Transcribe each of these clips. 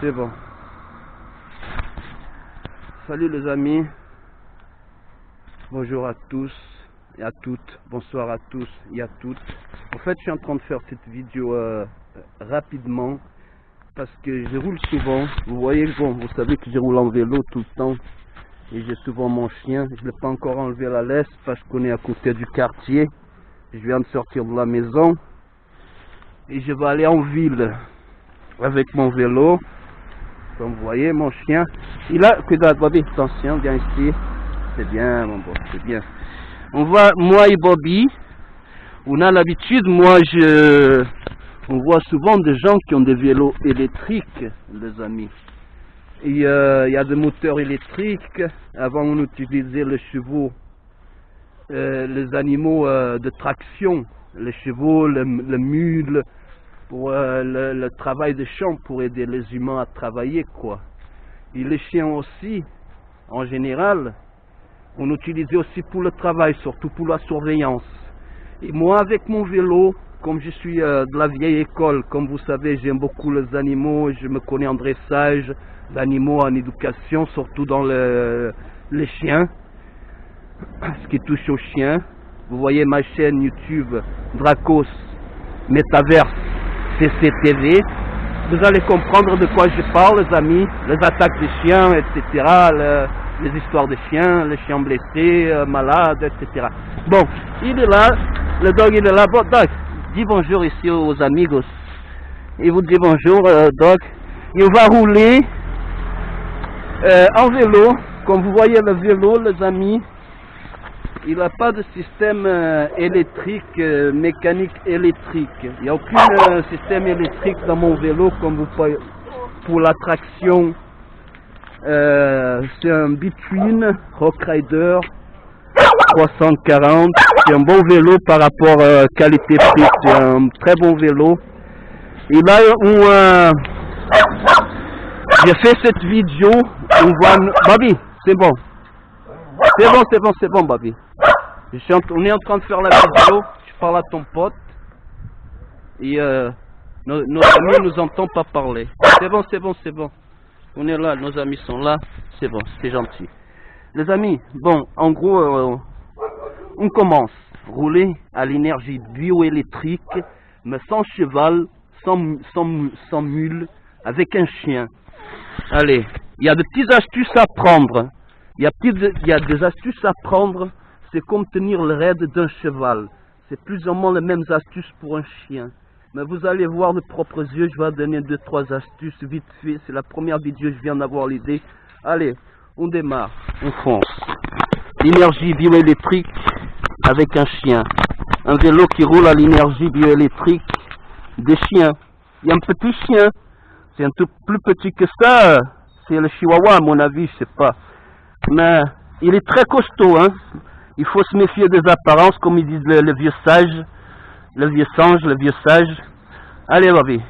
C'est bon. Salut les amis. Bonjour à tous et à toutes. Bonsoir à tous et à toutes. En fait, je suis en train de faire cette vidéo euh, rapidement parce que je roule souvent. Vous voyez, bon, vous savez que je roule en vélo tout le temps et j'ai souvent mon chien. Je ne l'ai pas encore enlevé à la laisse parce qu'on est à côté du quartier. Je viens de sortir de la maison et je vais aller en ville avec mon vélo. Comme vous voyez, mon chien, il a, cuidado Bobby, attention, viens ici. C'est bien, mon beau, c'est bien. On voit, moi et Bobby, on a l'habitude, moi je, on voit souvent des gens qui ont des vélos électriques, les amis. Il y a des moteurs électriques. Avant, on utilisait les chevaux, euh, les animaux euh, de traction, les chevaux, le mule, pour euh, le, le travail de champ, pour aider les humains à travailler, quoi. Et les chiens aussi, en général, on utilisait aussi pour le travail, surtout pour la surveillance. Et moi, avec mon vélo, comme je suis euh, de la vieille école, comme vous savez, j'aime beaucoup les animaux, je me connais en dressage d'animaux, en éducation, surtout dans le- les chiens, ce qui touche aux chiens. Vous voyez ma chaîne YouTube, Dracos Metaverse CCTV. Vous allez comprendre de quoi je parle, les amis, les attaques des chiens, etc., le- les histoires de chiens, les chiens blessés, euh, malades, etc. Bon, il est là, le dog il est là. Bon, dog, dis bonjour ici aux amigos. Il vous dit bonjour, euh, dog. Il va rouler euh, en vélo. Comme vous voyez le vélo, les amis, il n'a pas de système euh, électrique, euh, mécanique électrique. Il n'y a aucun euh, système électrique dans mon vélo comme vous pouvez pour la traction. C'est un Between Rock Rider 340. C'est un bon vélo par rapport euh, qualité-prix. C'est un très bon vélo. Et là, j'ai fait cette vidéo. On voit, Bobby, c'est bon. C'est bon, c'est bon, c'est bon, Bobby. On est en train de faire la vidéo. Je parle à ton pote. Et euh, nos, nos amis nous entendent pas parler. C'est bon, c'est bon, c'est bon. On est là, nos amis sont là. C'est bon, c'est gentil. Les amis, bon, en gros, euh, on commence. Rouler à l'énergie bioélectrique, mais sans cheval, sans, sans, sans mule, avec un chien. Allez, il y a des petites astuces à prendre. Il y a, petites- y a des astuces à prendre. C'est comme tenir le raid d'un cheval. C'est plus ou moins les mêmes astuces pour un chien. Mais vous allez voir de propres yeux, je vais donner deux, trois astuces vite fait. C'est la première vidéo, je viens d'avoir l'idée. Allez, on démarre, on fonce. L'énergie bioélectrique avec un chien. Un vélo qui roule à l'énergie bioélectrique des chiens. Il y a un petit chien. C'est un tout plus petit que ça. C'est le chihuahua, à mon avis, je sais pas. Mais il est très costaud, hein. Il faut se méfier des apparences, comme ils disent le, vieux sage, le vieux singe, le vieux sage. Allez, Bobby.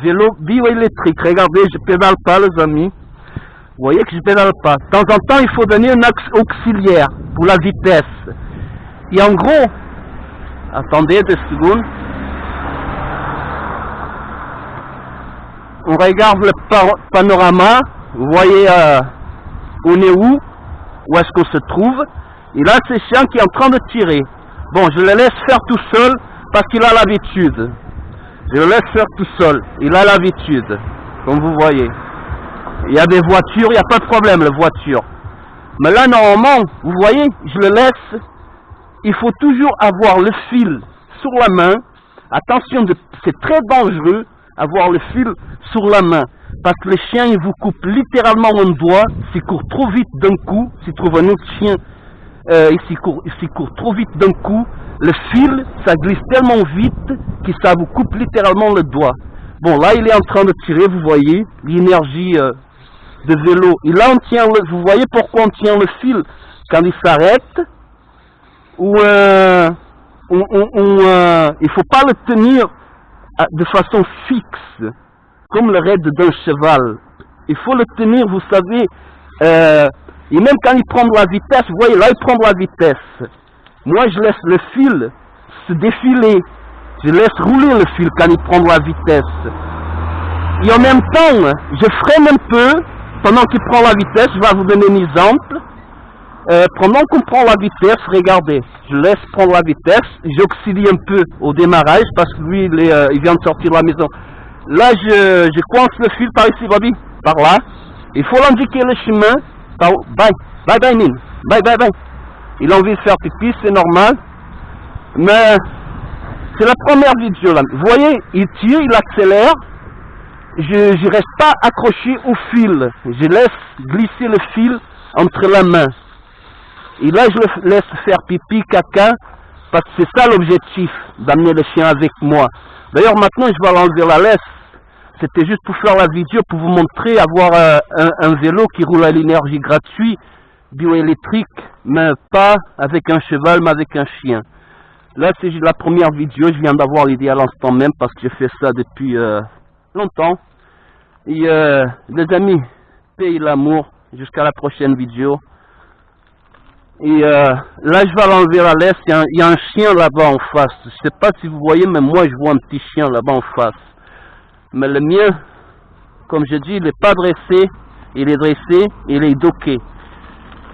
Vélo bioélectrique. Regardez, je pédale pas, les amis. Vous voyez que je pédale pas. De temps en temps, il faut donner un axe auxiliaire pour la vitesse. Et en gros, attendez deux secondes. On regarde le panorama. Vous voyez, euh, on est où? Où est-ce qu'on se trouve? Et là, c'est chien qui est en train de tirer. Bon, je le laisse faire tout seul parce qu'il a l'habitude. Je le laisse faire tout seul. Il a l'habitude, comme vous voyez. Il y a des voitures, il n'y a pas de problème, les voitures. Mais là, normalement, vous voyez, je le laisse. Il faut toujours avoir le fil sur la main. Attention, c'est très dangereux avoir le fil sur la main. Parce que les chiens, ils vous coupent littéralement un doigt s'ils courent trop vite d'un coup. S'ils trouvent un autre chien, euh, et s'ils courent, s'ils courent trop vite d'un coup, le fil, ça glisse tellement vite que ça vous coupe littéralement le doigt. Bon, là, il est en train de tirer, vous voyez, l'énergie euh, de vélo. Et là, on tient le, vous voyez pourquoi on tient le fil? Quand il s'arrête ou euh, on, il faut pas le tenir de façon fixe, comme le raid d'un cheval. Il faut le tenir, vous savez, et même quand il prend de la vitesse, vous voyez, là, il prend de la vitesse. Moi, je laisse le fil se défiler. Je laisse rouler le fil quand il prend de la vitesse. Et en même temps, je freine un peu pendant qu'il prend la vitesse. Je vais vous donner un exemple. Euh, pendant qu'on prend la vitesse, regardez, je laisse prendre la vitesse, j'auxilie un peu au démarrage parce que lui, euh, il vient de sortir de la maison. Là, je, je coince le fil par ici, Bobby, par là. Il faut l'indiquer le chemin. Par, bye, bye, bye, Nine. Bye, bye, bye. Il a envie de faire pipi, c'est normal. Mais c'est la première vidéo là. Vous voyez, il tire, il accélère. Je ne reste pas accroché au fil. Je laisse glisser le fil entre la main. Et là, je le laisse faire pipi, caca, parce que c'est ça l'objectif, d'amener le chien avec moi. D'ailleurs, maintenant, je vais l'enlever la laisse. C'était juste pour faire la vidéo, pour vous montrer, avoir euh, un, vélo qui roule à l'énergie gratuite, bioélectrique, mais pas avec un cheval, mais avec un chien. Là, c'est la première vidéo, je viens d'avoir l'idée à l'instant même, parce que je fais ça depuis euh, longtemps. Et euh, les amis, paye l'amour, jusqu'à la prochaine vidéo. Et euh, là, je vais l'enlever la laisse. Il y, y, a un chien là-bas en face. Je sais pas si vous voyez, mais moi, je vois un petit chien là-bas en face. Mais le mien, comme je dis, il n'est pas dressé. Il est dressé, il est docké.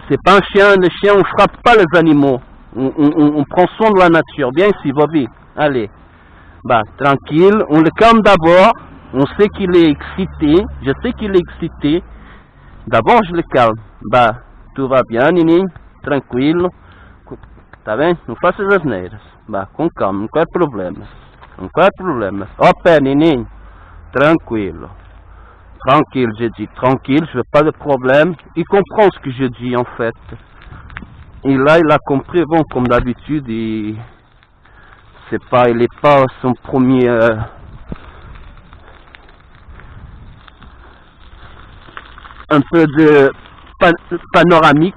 C'est pas un chien. Le chien, on frappe pas les animaux. On, prend soin de la nature. Bien ici, Bobby. Allez. Bah, tranquille. On le calme d'abord. On sait qu'il est excité. Je sais qu'il est excité. D'abord, je le calme. Bah, tout va bien, Nini? Tranquilo, tá vendo? Não faça as asneiras, vá, com calma, não quer problema, não quer problema. Ó pé, neném, tranquilo, tranquille, j'ai dit, tranquille, je veux pas de problème, il comprend ce que je dis en fait. Et là, il a compris, bon, comme d'habitude, il c'est pas, il est pas son premier... Euh, un peu de pan panoramique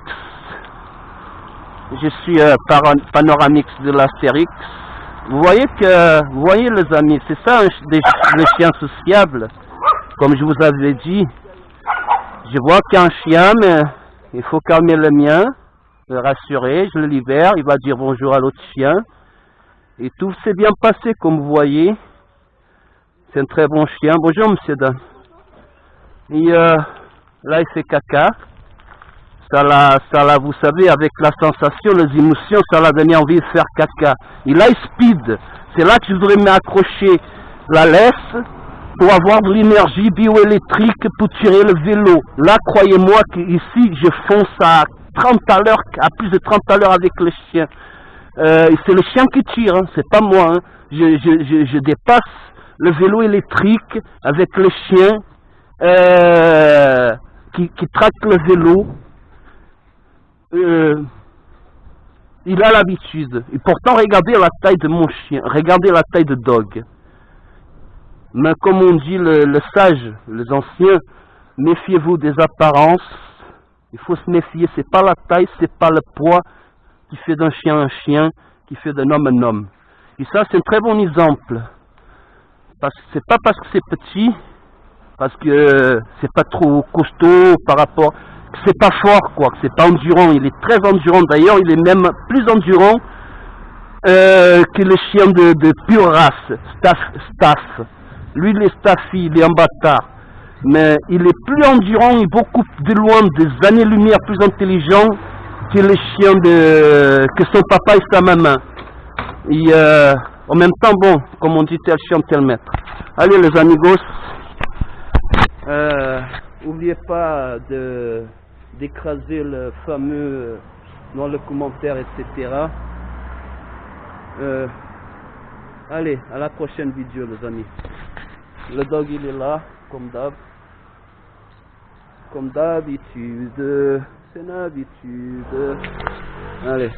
je suis euh, par panoramix de l'Astérix. Vous voyez que, vous voyez les amis, c'est ça le chien sociable. Comme je vous avais dit, je vois qu'un chien, mais il faut calmer le mien, le rassurer, je le libère, il va dire bonjour à l'autre chien. Et tout s'est bien passé, comme vous voyez. C'est un très bon chien. Bonjour, monsieur Dan. Et euh, là, il fait caca ça la, ça vous savez, avec la sensation, les émotions, ça l'a donné envie de faire caca. Il a speed. C'est là que je voudrais m'accrocher la laisse pour avoir de l'énergie bioélectrique pour tirer le vélo. Là, croyez-moi qu'ici, je fonce à 30 à l'heure, à plus de 30 à l'heure avec le chien. Euh, c'est le chien qui tire, hein, c'est pas moi. Hein. Je, je, je, je, dépasse le vélo électrique avec le chien euh, qui, qui traque le vélo euh, il a l'habitude. Et pourtant, regardez la taille de mon chien. Regardez la taille de Dog. Mais comme on dit le, le sage, les anciens, méfiez-vous des apparences. Il faut se méfier. C'est pas la taille, c'est pas le poids qui fait d'un chien un chien, qui fait d'un homme un homme. Et ça, c'est un très bon exemple. Parce que c'est pas parce que c'est petit, parce que c'est pas trop costaud par rapport c'est pas fort, quoi, c'est pas endurant. Il est très endurant. D'ailleurs, il est même plus endurant euh, que le chien de, pure race, staff, staff. Lui, il est staffy, il est un bâtard. Mais il est plus endurant et beaucoup de loin, des années-lumière plus intelligent que le chien de, que son papa et sa maman. Et euh, en même temps, bon, comme on dit, tel chien, tel maître. Allez, les amigos. Euh, N'oubliez pas d'écraser le fameux dans le commentaire, etc. Euh, allez, à la prochaine vidéo, les amis. Le dog, il est là, comme d'hab. Comme d'habitude. C'est une habitude. Allez.